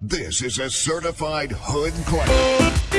This is a certified hood classic.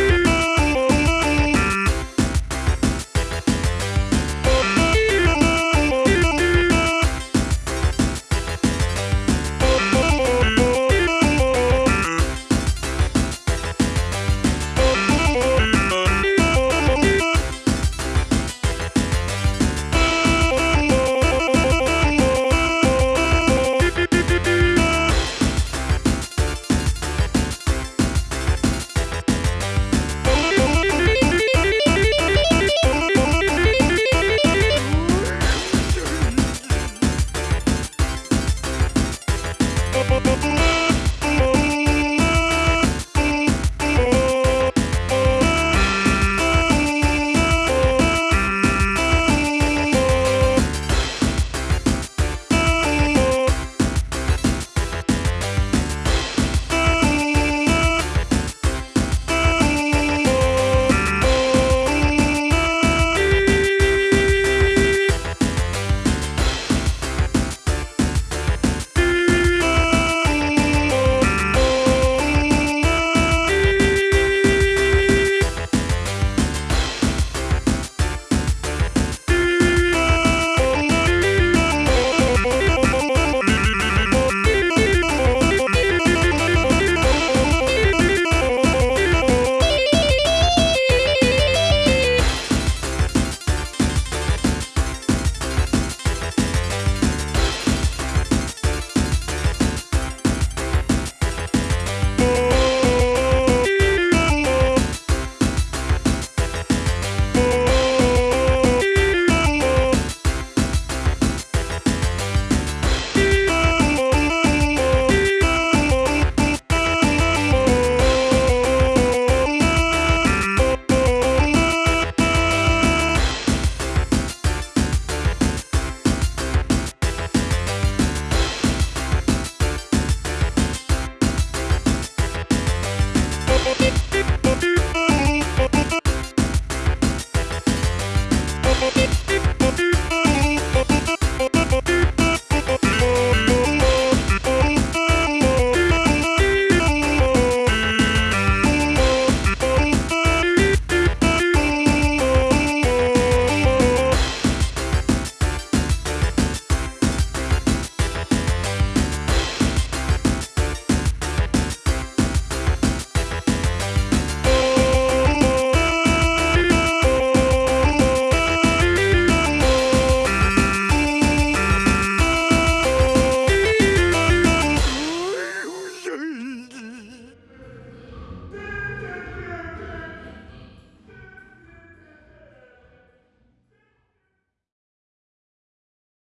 Bye.